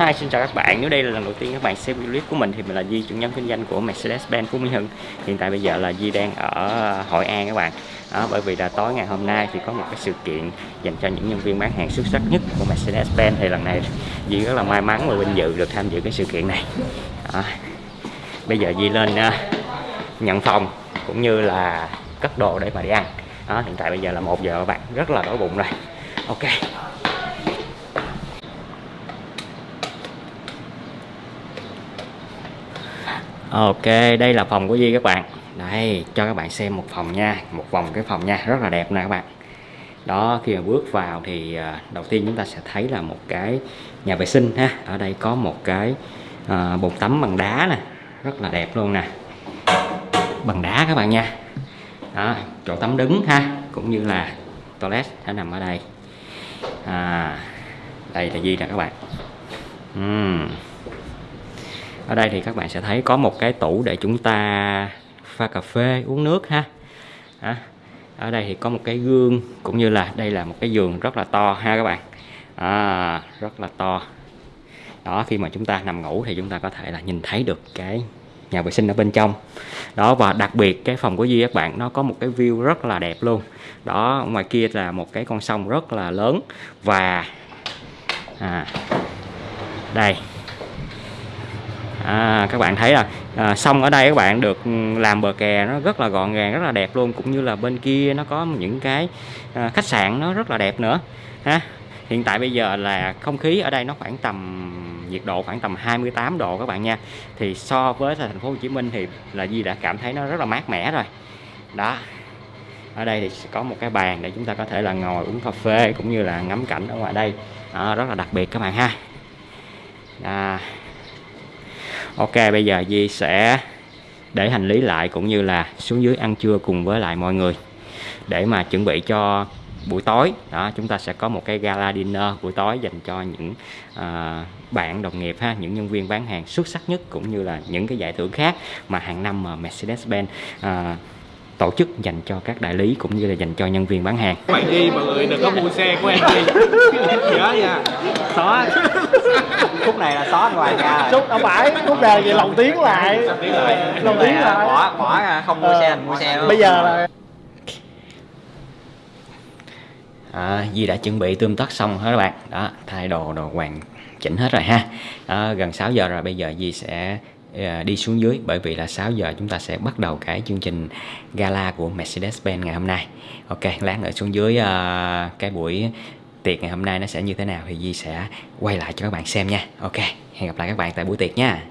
Hi, xin chào các bạn. Nếu đây là lần đầu tiên các bạn xem video clip của mình thì mình là Di, chủ nhân kinh doanh của Mercedes-Benz Phú Mỹ Hưng. Hiện tại bây giờ là Di đang ở Hội An các bạn. Đó, bởi vì là tối ngày hôm nay thì có một cái sự kiện dành cho những nhân viên bán hàng xuất sắc nhất của Mercedes-Benz thì lần này Di rất là may mắn và vinh dự được tham dự cái sự kiện này. Đó. Bây giờ Di lên uh, nhận phòng cũng như là cất đồ để mà đi ăn. Đó, hiện tại bây giờ là một giờ các bạn rất là đói bụng rồi. Ok. Ok, đây là phòng của Di các bạn. Đây, cho các bạn xem một phòng nha Một vòng cái phòng nha, rất là đẹp nè các bạn. Đó, khi mà bước vào thì à, đầu tiên chúng ta sẽ thấy là một cái nhà vệ sinh ha. Ở đây có một cái à, bồn tắm bằng đá nè Rất là đẹp luôn nè. Bằng đá các bạn nha. Đó, chỗ tắm đứng ha Cũng như là toilet sẽ nằm ở đây. À, Đây là Di nè các bạn. Uhm ở đây thì các bạn sẽ thấy có một cái tủ để chúng ta pha cà phê uống nước ha. À, ở đây thì có một cái gương cũng như là đây là một cái giường rất là to ha các bạn. À, rất là to. Đó khi mà chúng ta nằm ngủ thì chúng ta có thể là nhìn thấy được cái nhà vệ sinh ở bên trong. Đó và đặc biệt cái phòng của Duy các bạn nó có một cái view rất là đẹp luôn. Đó ngoài kia là một cái con sông rất là lớn và à, đây à, các bạn thấy là à, sông ở đây các bạn được ừ, làm bờ kè nó rất là gọn gàng rất là đẹp luôn. Cũng như là bên kia nó có những cái à, khách sạn nó rất là đẹp nữa ha. Hiện tại bây giờ là không khí ở đây nó khoảng tầm nhiệt độ khoảng tầm 28 độ các bạn nha. Thì so với thành phố Hồ Chí Minh thì là Di đã cảm thấy nó rất là mát mẻ rồi. Đó ở đây thì có một cái bàn để chúng ta có thể là ngồi uống cà phê cũng như là ngắm cảnh ở ngoài đây. Đó, rất là đặc biệt các bạn ha. À, Ok bây giờ Di sẽ để hành lý lại cũng như là xuống dưới ăn trưa cùng với lại mọi người. Để mà chuẩn bị cho buổi tối. Đó chúng ta sẽ có một cái gala dinner buổi tối dành cho những à, bạn đồng nghiệp ha những nhân viên bán hàng xuất sắc nhất cũng như là những cái giải thưởng khác mà hàng năm mà Mercedes-Benz à, tổ chức dành cho các đại lý cũng như là dành cho nhân viên bán hàng. Bạn đi mọi người đừng có mua xe của em đi. Nhớ nha. Xóa. Khúc này là xóa ngoài nhà. Khúc đâu phải, khúc này thì lòng tiếng lại. Lòng tiếng lại. Bỏ bỏ không mua ờ, xe mua xe. Bây giờ là À, Di đã chuẩn bị tươm tất xong hết các bạn đó thay đồ đồ hoàn chỉnh hết rồi ha à, gần 6 giờ rồi bây giờ Di sẽ Ờ, đi xuống dưới bởi vì là 6 giờ chúng ta sẽ bắt đầu cái chương trình gala của Mercedes-Benz ngày hôm nay. Ok lát nữa xuống dưới uh, cái buổi tiệc ngày hôm nay nó sẽ như thế nào thì Di sẽ quay lại cho các bạn xem nha. Ok hẹn gặp lại các bạn tại buổi tiệc nha.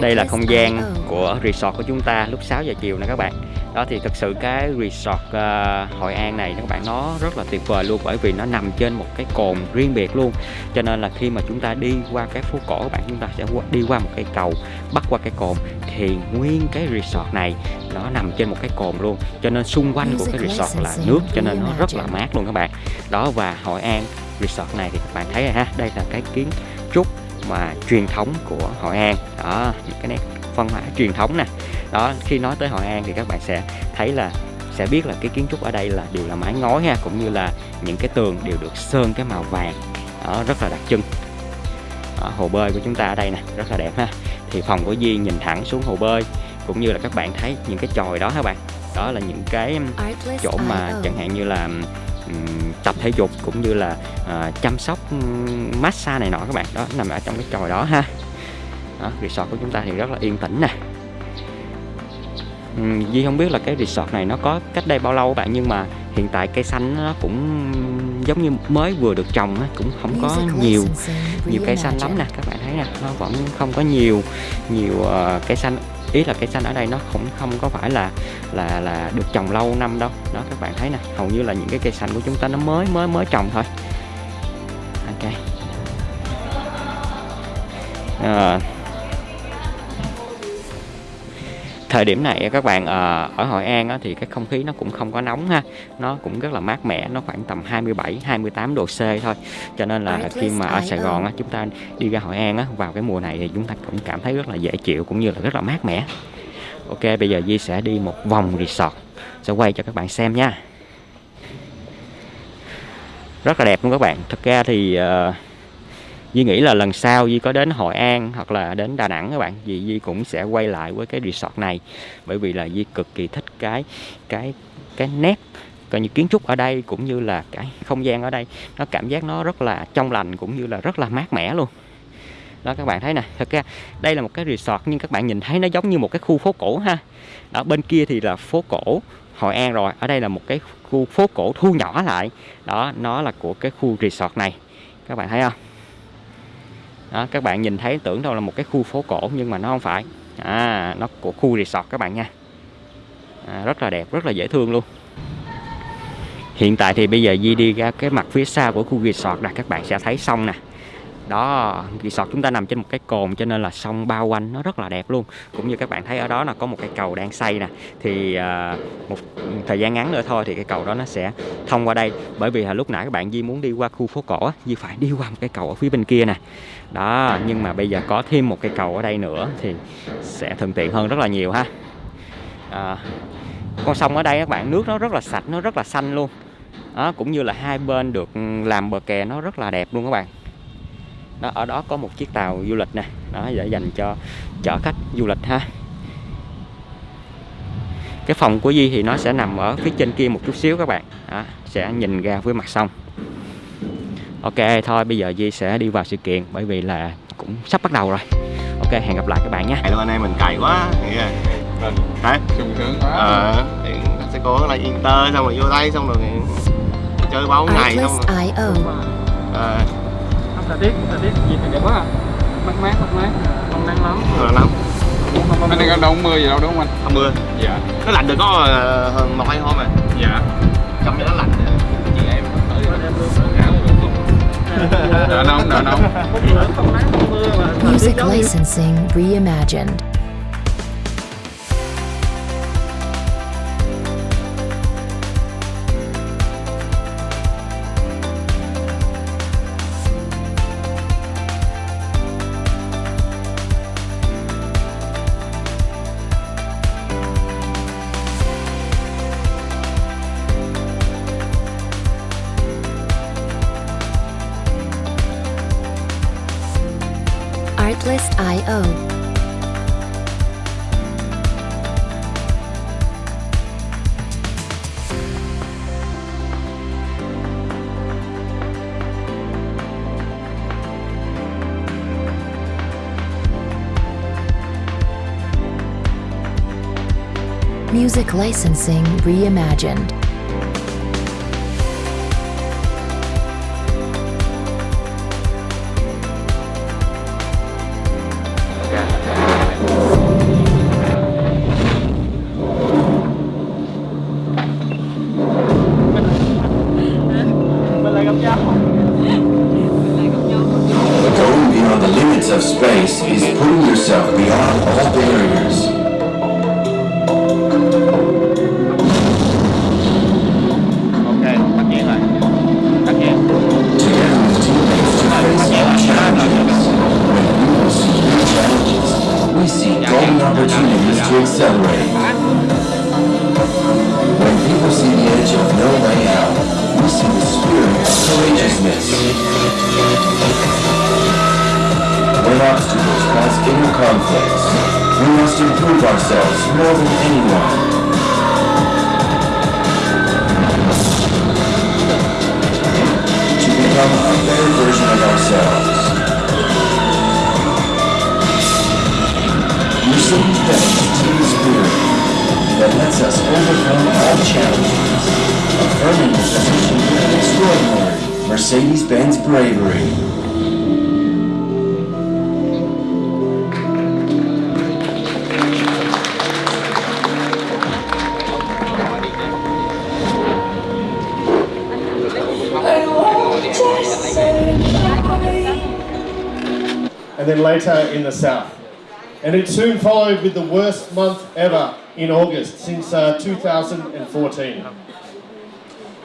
Đây là không gian của resort của chúng ta lúc 6 giờ chiều nè các bạn đó thì thực sự cái resort uh, Hội An này các bạn nó rất là tuyệt vời luôn bởi vì nó nằm trên một cái cồn riêng biệt luôn. Cho nên là khi mà chúng ta đi qua cái phố cổ các bạn chúng ta sẽ đi qua một cây cầu bắt qua cái cồn thì nguyên cái resort này nó nằm trên một cái cồn luôn. Cho nên xung quanh của cái resort là nước cho nên nó rất là mát luôn các bạn. Đó và Hội An resort này thì các bạn thấy rồi ha đây là cái kiến trúc mà truyền thống của Hội An. Đó những cái nét văn hóa truyền thống nè. Đó khi nói tới Hội An thì các bạn sẽ thấy là sẽ biết là cái kiến trúc ở đây là đều là mái ngói ha cũng như là những cái tường đều được sơn cái màu vàng đó, rất là đặc trưng. Đó, hồ bơi của chúng ta ở đây nè rất là đẹp ha. Thì phòng của Di nhìn thẳng xuống hồ bơi cũng như là các bạn thấy những cái chòi đó các bạn. Đó là những cái chỗ mà chẳng hạn như là um, tập thể dục cũng như là uh, chăm sóc massage này nọ các bạn. Đó nằm ở trong cái chòi đó ha đó, resort của chúng ta thì rất là yên tĩnh nè. Di không biết là cái resort này nó có cách đây bao lâu các bạn nhưng mà hiện tại cây xanh nó cũng giống như mới vừa được trồng cũng không có nhiều nhiều cây xanh lắm nè các bạn thấy nè. Nó vẫn không có nhiều nhiều uh, cây xanh. Ý là cây xanh ở đây nó cũng không có phải là là là được trồng lâu năm đâu. Đó các bạn thấy nè hầu như là những cái cây xanh của chúng ta nó mới mới mới trồng thôi. Ok. Uh, thời điểm này các bạn ờ, ở Hội An thì cái không khí nó cũng không có nóng ha. Nó cũng rất là mát mẻ nó khoảng tầm 27 28 độ C thôi. Cho nên là khi mà ở Sài Gòn chúng ta đi ra Hội An vào cái mùa này thì chúng ta cũng cảm thấy rất là dễ chịu cũng như là rất là mát mẻ. Ok bây giờ Di sẽ đi một vòng resort. Sẽ quay cho các bạn xem nha. Rất là đẹp luôn các bạn. Thật ra thì uh, Duy nghĩ là lần sau duy có đến Hội An hoặc là đến Đà Nẵng các bạn Duy, Duy cũng sẽ quay lại với cái resort này. Bởi vì là duy cực kỳ thích cái cái cái nét coi như kiến trúc ở đây cũng như là cái không gian ở đây. Nó cảm giác nó rất là trong lành cũng như là rất là mát mẻ luôn. Đó các bạn thấy nè thật ra đây là một cái resort nhưng các bạn nhìn thấy nó giống như một cái khu phố cổ ha. Ở bên kia thì là phố cổ Hội An rồi ở đây là một cái khu phố cổ thu nhỏ lại. Đó nó là của cái khu resort này. Các bạn thấy không? Đó, các bạn nhìn thấy tưởng đâu là một cái khu phố cổ nhưng mà nó không phải. À nó của khu resort các bạn nha. À, rất là đẹp rất là dễ thương luôn. Hiện tại thì bây giờ Di đi ra cái mặt phía sau của khu resort là các bạn sẽ thấy sông nè đó resort chúng ta nằm trên một cái cồn cho nên là sông bao quanh nó rất là đẹp luôn. Cũng như các bạn thấy ở đó là có một cái cầu đang xây nè. Thì uh, một thời gian ngắn nữa thôi thì cái cầu đó nó sẽ thông qua đây. Bởi vì là lúc nãy các bạn Di muốn đi qua khu phố cổ Di phải đi qua một cái cầu ở phía bên kia nè. Đó nhưng mà bây giờ có thêm một cái cầu ở đây nữa thì sẽ thuận tiện hơn rất là nhiều ha. À, con sông ở đây các bạn nước nó rất là sạch nó rất là xanh luôn. Đó, cũng như là hai bên được làm bờ kè nó rất là đẹp luôn các bạn đó ở đó có một chiếc tàu du lịch nè. Đó để dành cho chở khách du lịch ha. Cái phòng của Di thì nó sẽ nằm ở phía trên kia một chút xíu các bạn. Đó, sẽ nhìn ra với mặt sông. Ok thôi bây giờ Di sẽ đi vào sự kiện bởi vì là cũng sắp bắt đầu rồi. Ok hẹn gặp lại các bạn nhé. Luôn anh em mình cày quá. Đấy sung sướng quá. Ờ thì sẽ cố là Inter xong rồi vô đây xong rồi chơi bao ngày xong rồi. Ờ thời tiết thời tiết gì thì đẹp quá à. mát mát mát mát. Không nắng lắm lắm không không anh đang đâu mưa gì đâu đúng không anh? Không mưa dạ. Nó lạnh được có ờ, hơn một hai hôm à dạ. Trong cho nó lạnh chị em đỡ nóng đỡ nóng. Music licensing reimagined. Music licensing reimagined. Going beyond the limits of space is putting yourself beyond all barriers. Opportunities to accelerate. When people see the edge of no way out, we see the spirit of courageousness. When obstacles cause inner conflicts, we must improve ourselves more than anyone. To become a better version of ourselves. Mercedes-Benz team spirit that lets us overcome all challenges, affirming the position of extraordinary Mercedes-Benz bravery. and then later in the south. And it soon followed with the worst month ever in August since uh, 2014.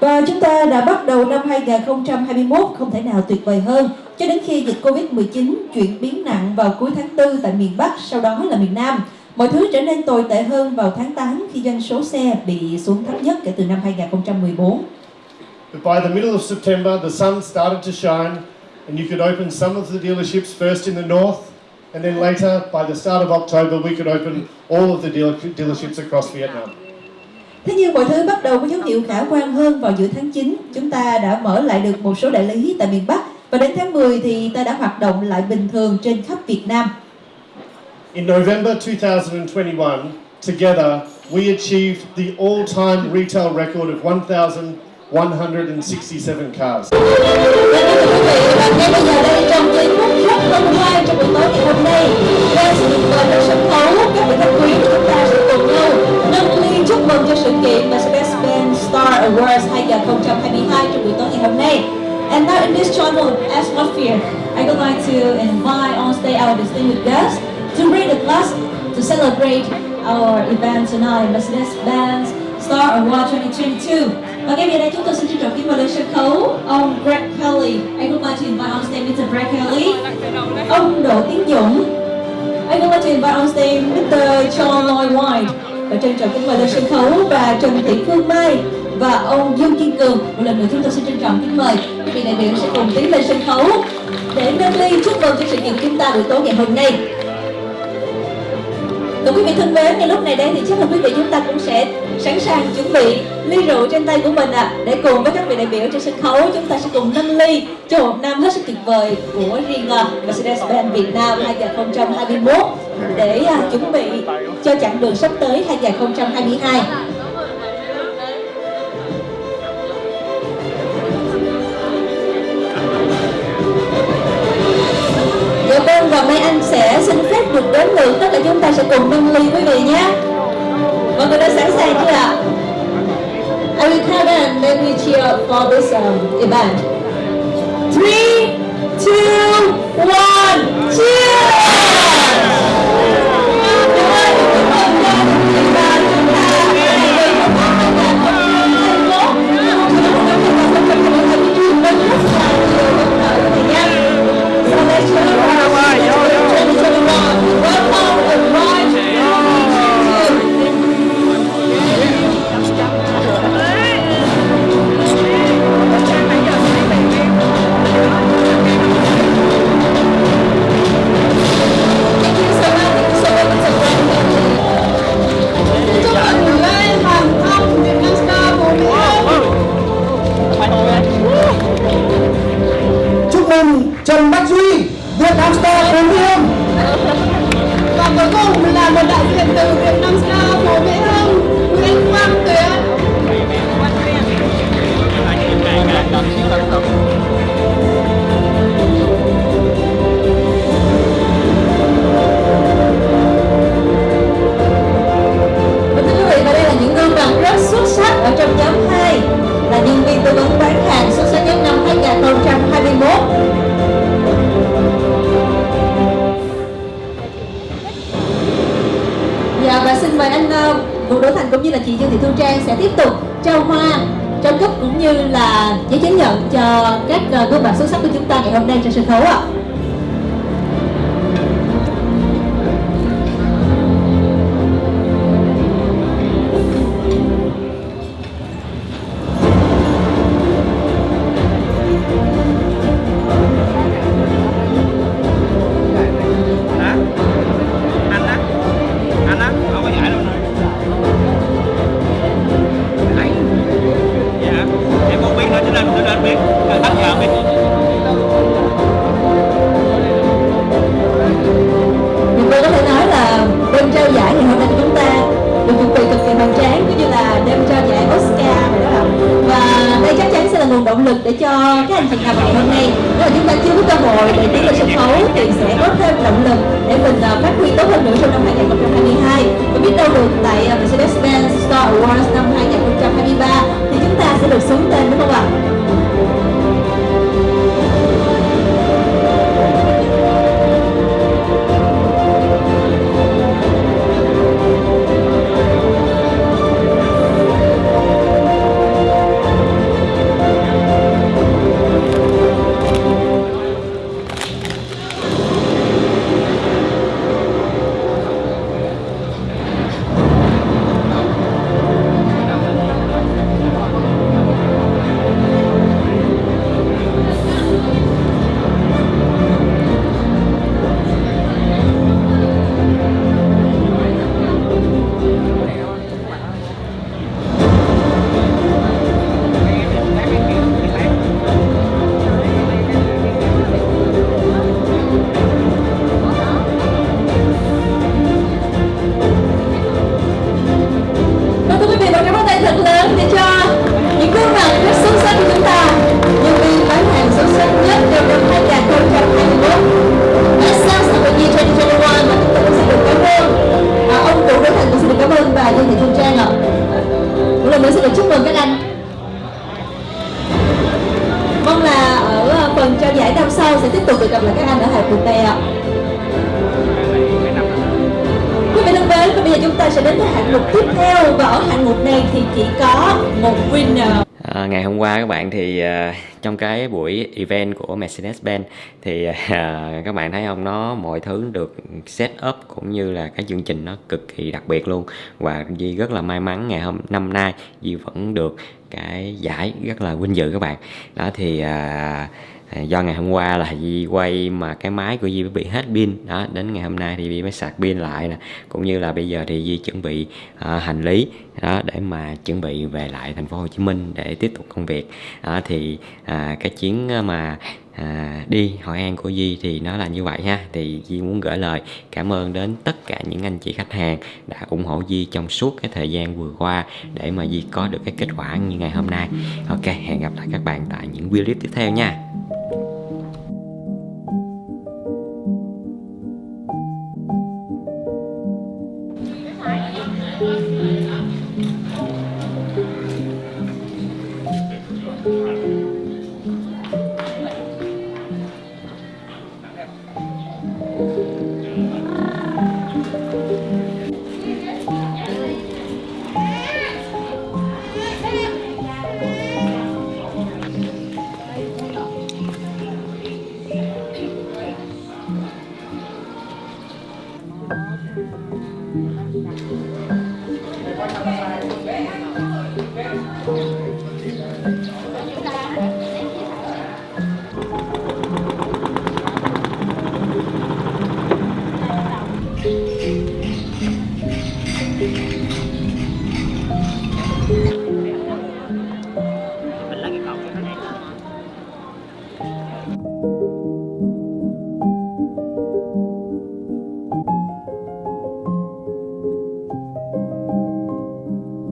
Và chúng ta đã bắt đầu năm 2021 không thể nào tuyệt vời hơn cho đến khi dịch Covid-19 chuyển biến nặng vào cuối tháng 4 tại miền Bắc, sau đó là miền Nam. Mọi thứ trở nên tồi tệ hơn vào tháng 8 khi doanh số xe bị xuống thấp nhất kể từ năm 2014. But by the middle of September, the sun started to shine, and you could open some of the dealerships first in the north, and then later, by the start of October, we could open all of the dealer- dealerships across Vietnam. Thế nhưng mọi thứ bắt đầu có dấu hiệu khả quan hơn vào giữa tháng 9. Chúng ta đã mở lại được một số đại lý tại miền Bắc và đến tháng 10 thì ta đã hoạt động lại bình thường trên khắp Việt Nam. In November 2021, together, we achieved the all-time retail record of 1,167 cars. Và ngay bây giờ đây trong giây phút rất hân hoan trong distinguished guests to bring the class to celebrate our event tonight, Mercedes-Benz Star Award 2022. Và ngay bây giờ chúng tôi xin trân trọng kính mời lên sân khấu ông Greg Kelly. I would like to invite on stage Mr. Greg Kelly. Ông Đỗ Tiến Dũng. I would like to invite on stage Mr. John Lloyd White. Và trân trọng kính mời lên sân khấu và Trần Thị Phương Mai và ông Dương Kiên Cường. Một lần nữa chúng tôi xin trân trọng kính mời quý vị đại biểu sẽ cùng tiến lên sân khấu để nâng ly chúc mừng cho sự kiện chúng ta buổi tối ngày hôm nay. Thưa quý vị thân mến, ngay lúc này đây thì chắc là quý vị chúng ta cũng sẽ sẵn sàng chuẩn bị ly rượu trên tay của mình ạ để cùng với các vị đại biểu trên sân khấu chúng ta sẽ cùng nâng ly cho một năm hết sức tuyệt vời của riêng à, Mercedes-Benz Việt Nam 2021 để à, chuẩn bị cho chặng đường sắp tới 2022. Cùng nâng ly quý vị nhé. Mọi người đã sẵn sàng chưa ạ? I will count down then we cheer for this um, event. Three, two, one, cheer! Cùng là một đại diện từ Việt Nam Star của Mỹ Hưng Nguyễn Quang Tuyến Và thưa quý vị, và đây là những gương mặt rất xuất sắc ở trong nhóm 2 là nhân viên tư vấn bán hàng xuất sắc nhất năm 2021. Mời anh ờ, Vũ Đỗ Thành cũng như là chị Dương Thị Thu Trang sẽ tiếp tục trao hoa, trao cúp cũng như là giấy chứng nhận cho các ờ, gương mặt xuất sắc của chúng ta ngày hôm nay trên sân khấu ạ. À. chúc mừng các anh. Mong là ở ờ, phần trao giải năm sau sẽ tiếp tục được gặp lại các anh ở Hải Phụ Tè ạ. Quý vị thân mến, và bây giờ chúng ta sẽ đến với hạng mục tiếp theo. Và ở hạng mục này thì chỉ có một winner. À, Ngày hôm qua các bạn thì uh trong cái buổi event của Mercedes-Benz thì à, các bạn thấy không? Nó mọi thứ được set up cũng như là cái chương trình nó cực kỳ đặc biệt luôn. Và Di rất là may mắn ngày hôm năm nay Di vẫn được cái giải rất là vinh dự các bạn. Đó thì à, à do ngày hôm qua là Di quay mà cái máy của Di bị hết pin. Đó đến ngày hôm nay thì Di mới sạc pin lại nè. Cũng như là bây giờ thì Di chuẩn bị à, hành lý đó để mà chuẩn bị về lại thành phố Hồ Chí Minh để tiếp tục công việc. Đó, thì à, à, cái chuyến à, mà à, đi Hội An của Di thì nó là như vậy ha. Thì Di muốn gửi lời cảm ơn đến tất cả những anh chị khách hàng đã ủng hộ Di trong suốt cái thời gian vừa qua để mà Di có được cái kết quả như ngày hôm nay. Ok hẹn gặp lại các bạn tại những video clip tiếp theo nha.